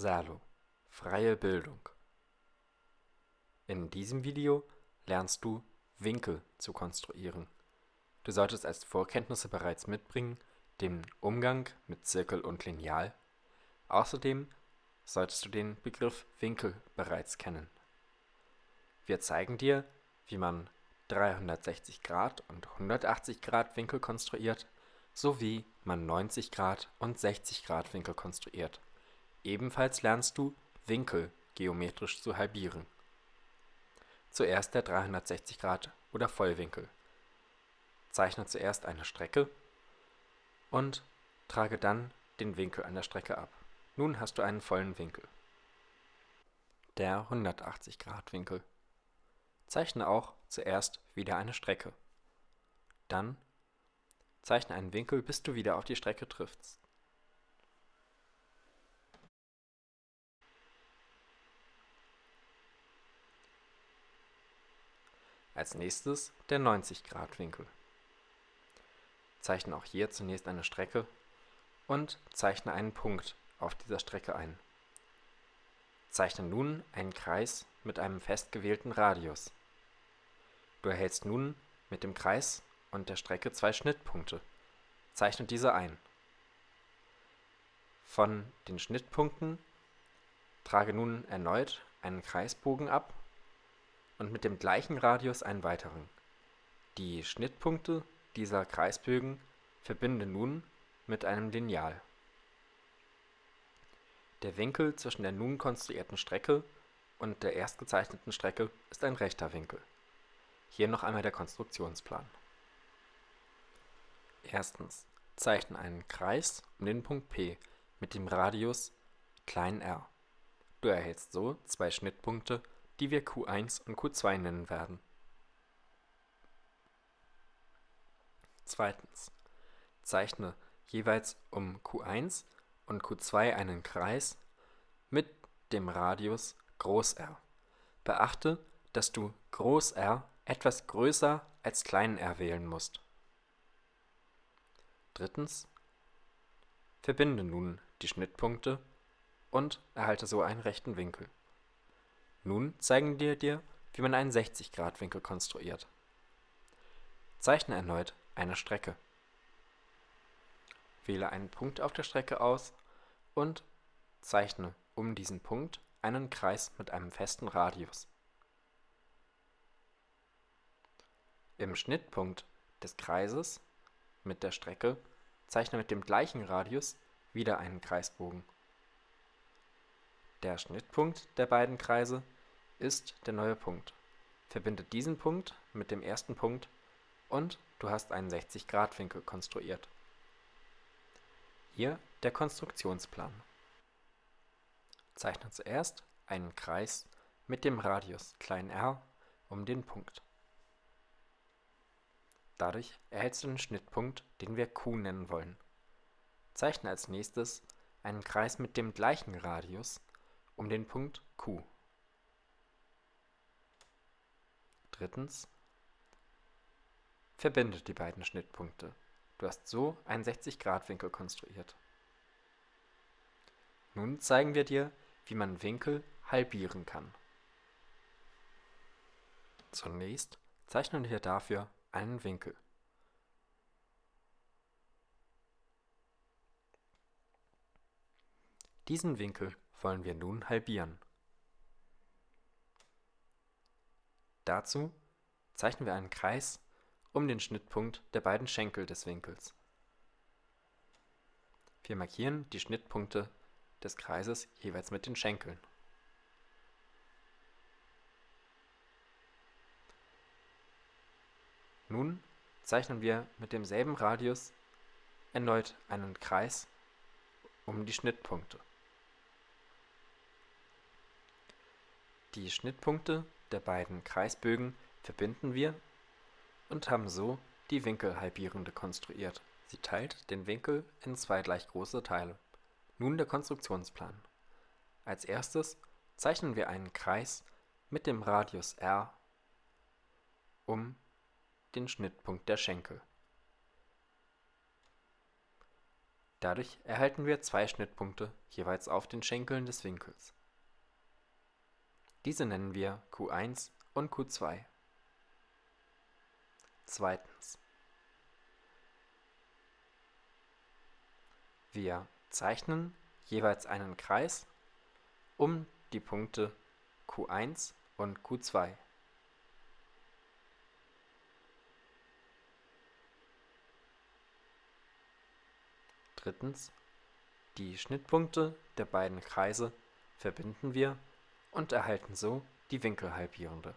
Salo Freie Bildung In diesem Video lernst du Winkel zu konstruieren. Du solltest als Vorkenntnisse bereits mitbringen den Umgang mit Zirkel und Lineal. Außerdem solltest du den Begriff Winkel bereits kennen. Wir zeigen dir, wie man 360 Grad und 180 Grad Winkel konstruiert, sowie man 90 Grad und 60 Grad Winkel konstruiert. Ebenfalls lernst du Winkel geometrisch zu halbieren. Zuerst der 360 Grad oder Vollwinkel. Zeichne zuerst eine Strecke und trage dann den Winkel an der Strecke ab. Nun hast du einen vollen Winkel. Der 180 Grad Winkel. Zeichne auch zuerst wieder eine Strecke. Dann zeichne einen Winkel, bis du wieder auf die Strecke triffst. Als nächstes der 90 Grad Winkel. Zeichne auch hier zunächst eine Strecke und zeichne einen Punkt auf dieser Strecke ein. Zeichne nun einen Kreis mit einem fest gewählten Radius. Du erhältst nun mit dem Kreis und der Strecke zwei Schnittpunkte. Zeichne diese ein. Von den Schnittpunkten trage nun erneut einen Kreisbogen ab und mit dem gleichen Radius einen weiteren. Die Schnittpunkte dieser Kreisbögen verbinde nun mit einem Lineal. Der Winkel zwischen der nun konstruierten Strecke und der erst gezeichneten Strecke ist ein rechter Winkel. Hier noch einmal der Konstruktionsplan. Erstens. Zeichne einen Kreis um den Punkt P mit dem Radius r. Du erhältst so zwei Schnittpunkte die wir Q1 und Q2 nennen werden. Zweitens. Zeichne jeweils um Q1 und Q2 einen Kreis mit dem Radius R. Beachte, dass du R etwas größer als r wählen musst. Drittens. Verbinde nun die Schnittpunkte und erhalte so einen rechten Winkel. Nun zeigen wir dir, wie man einen 60-Grad-Winkel konstruiert. Zeichne erneut eine Strecke. Wähle einen Punkt auf der Strecke aus und zeichne um diesen Punkt einen Kreis mit einem festen Radius. Im Schnittpunkt des Kreises mit der Strecke zeichne mit dem gleichen Radius wieder einen Kreisbogen der Schnittpunkt der beiden Kreise ist der neue Punkt. Verbinde diesen Punkt mit dem ersten Punkt und du hast einen 60-Grad-Winkel konstruiert. Hier der Konstruktionsplan. Zeichne zuerst einen Kreis mit dem Radius r um den Punkt. Dadurch erhältst du den Schnittpunkt, den wir Q nennen wollen. Zeichne als nächstes einen Kreis mit dem gleichen Radius um den Punkt Q. Drittens. Verbinde die beiden Schnittpunkte. Du hast so einen 60-Grad-Winkel konstruiert. Nun zeigen wir dir, wie man Winkel halbieren kann. Zunächst zeichnen wir dafür einen Winkel. Diesen Winkel wollen wir nun halbieren. Dazu zeichnen wir einen Kreis um den Schnittpunkt der beiden Schenkel des Winkels. Wir markieren die Schnittpunkte des Kreises jeweils mit den Schenkeln. Nun zeichnen wir mit demselben Radius erneut einen Kreis um die Schnittpunkte. Die Schnittpunkte der beiden Kreisbögen verbinden wir und haben so die Winkelhalbierende konstruiert. Sie teilt den Winkel in zwei gleich große Teile. Nun der Konstruktionsplan. Als erstes zeichnen wir einen Kreis mit dem Radius r um den Schnittpunkt der Schenkel. Dadurch erhalten wir zwei Schnittpunkte jeweils auf den Schenkeln des Winkels. Diese nennen wir Q1 und Q2. Zweitens. Wir zeichnen jeweils einen Kreis um die Punkte Q1 und Q2. Drittens. Die Schnittpunkte der beiden Kreise verbinden wir und erhalten so die Winkelhalbierende